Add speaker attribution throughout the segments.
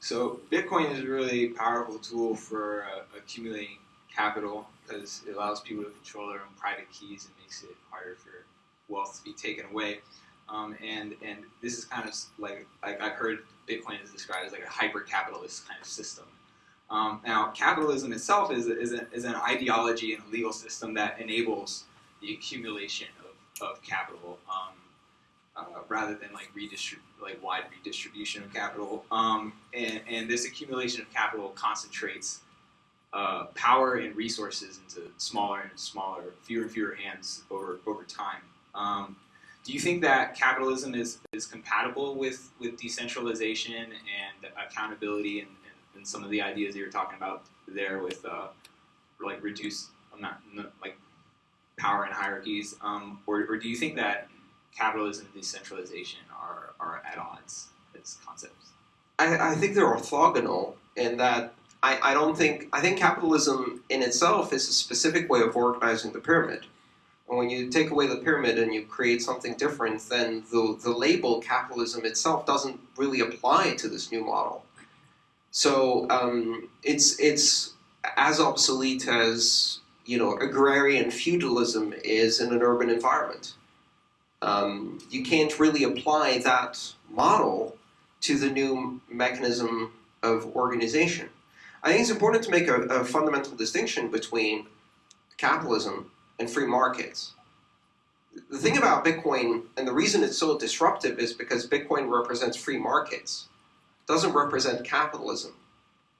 Speaker 1: So Bitcoin is a really powerful tool for uh, accumulating capital because it allows people to control their own private keys and makes it harder for wealth to be taken away. Um, and and this is kind of like, like I've heard Bitcoin is described as like a hyper-capitalist kind of system. Um, now, capitalism itself is, is, a, is, an ideology and a legal system that enables the accumulation of, of capital um, uh, rather than like redistrib- like wide redistribution of capital. Um, and, and, this accumulation of capital concentrates uh, power and resources into smaller and smaller, fewer and fewer hands over over time. Um, do you think that capitalism is, is compatible with, with decentralization and accountability and, and, and some of the ideas that you're talking about there with uh, like reduced amount like power and hierarchies, um, or, or do you think that capitalism and decentralization are, are at odds as concepts?
Speaker 2: I, I think they're orthogonal in that I, I don't think I think capitalism in itself is a specific way of organizing the pyramid. And when you take away the pyramid and you create something different, then the, the label capitalism itself doesn't really apply to this new model. So um, it's it's as obsolete as you know agrarian feudalism is in an urban environment. Um, you can't really apply that model to the new mechanism of organization. I think it's important to make a, a fundamental distinction between capitalism and free markets. The thing about Bitcoin, and the reason it's so disruptive is because Bitcoin represents free markets. It doesn't represent capitalism.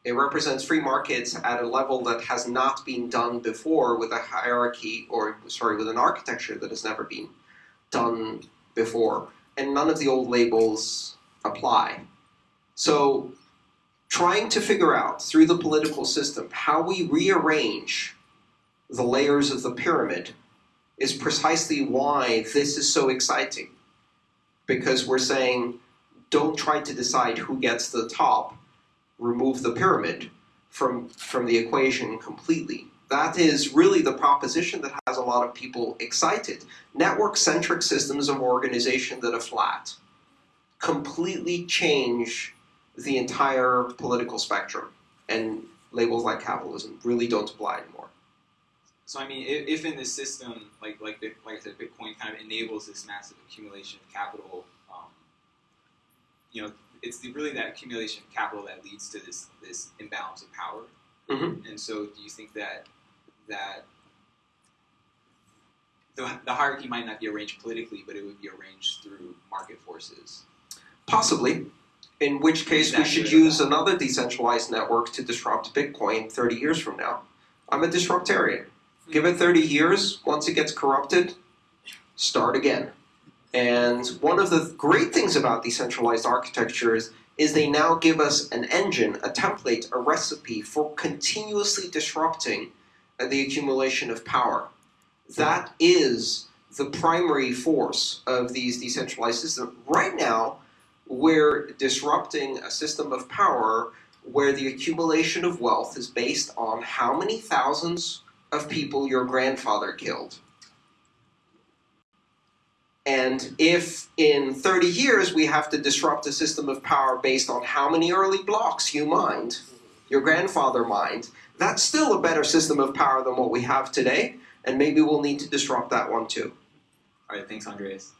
Speaker 2: It represents free markets at a level that has not been done before with a hierarchy, or sorry, with an architecture that has never been done before. And none of the old labels apply. So trying to figure out through the political system how we rearrange the layers of the pyramid is precisely why this is so exciting. Because we're saying, don't try to decide who gets the top, remove the pyramid from, from the equation completely. That is really the proposition that has a lot of people excited. Network-centric systems of organization that are flat completely change the entire political spectrum, and labels like capitalism really don't apply anymore.
Speaker 1: So I mean, if, if in this system, like like like I said, Bitcoin kind of enables this massive accumulation of capital, um, you know, it's the, really that accumulation of capital that leads to this this imbalance of power.
Speaker 2: Mm-hmm.
Speaker 1: And so, do you think that that the, the hierarchy might not be arranged politically, but it would be arranged through market forces?
Speaker 2: Possibly. In which case, we should use another decentralized network to disrupt Bitcoin 30 years from now. I'm a disruptarian. Give it 30 years, once it gets corrupted, start again. And one of the great things about decentralized architectures is they now give us an engine, a template, a recipe for continuously disrupting the accumulation of power. Hmm. That is the primary force of these decentralized systems. Right now, we're disrupting a system of power where the accumulation of wealth is based on how many thousands of people your grandfather killed. And if in 30 years we have to disrupt a system of power based on how many early blocks you mined, hmm. your grandfather mined, that's still a better system of power than what we have today, and maybe we'll need to disrupt that one too.
Speaker 1: All right, thanks, Andreas.